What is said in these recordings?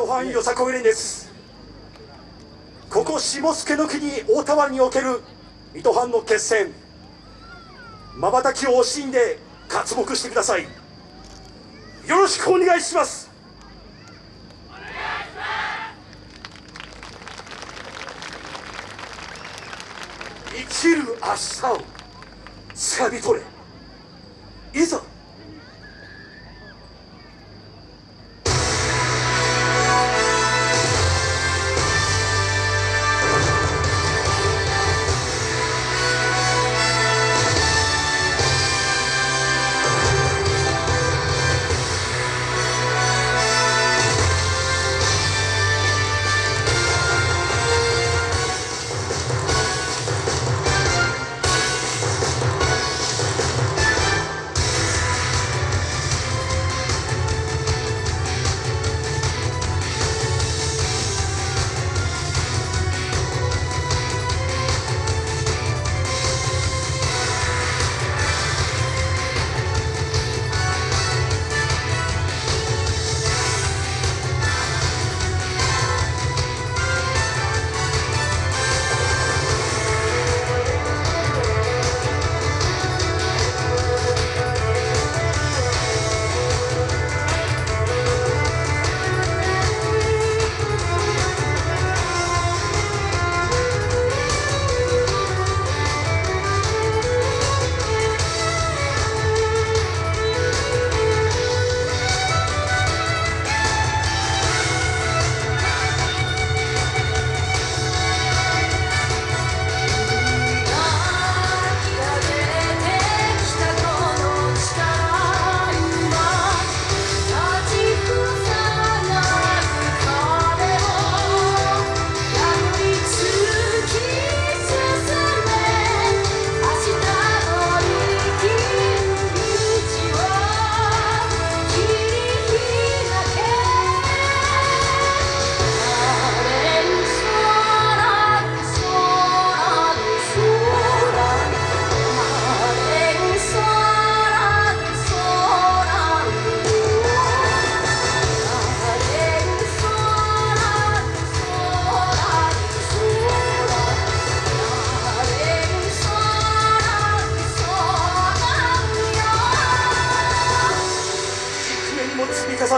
とファンよさこい連です。ここ下野の国大田湾における水戸藩の決戦。まばたきを惜しんで活目してください。よろしくお願いします。生きる明日をつかみ取れ。いざ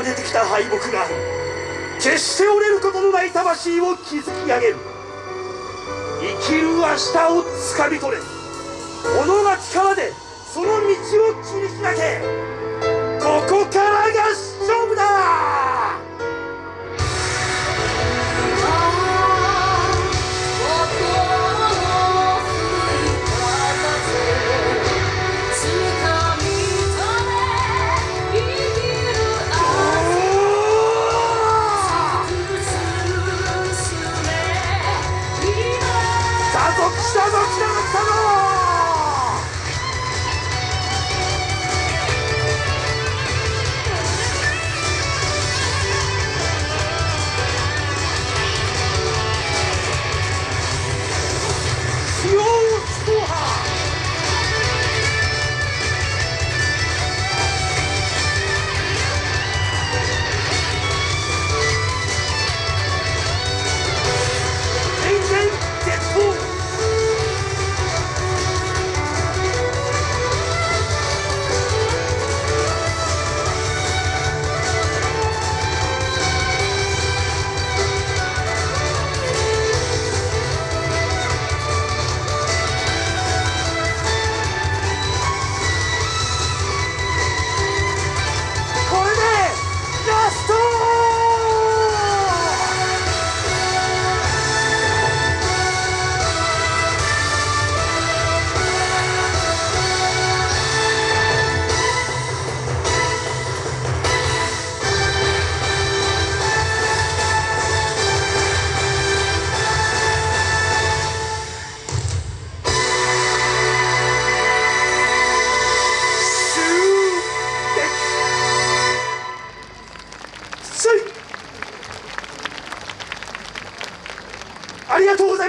出てきた敗北が決して折れることのない魂を築き上げる。生きる明日をつかみ取れ。己が力でその道を切り開け。ここ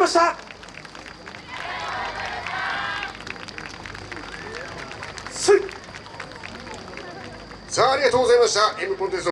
ました。さあありがとうございました。M コンテスト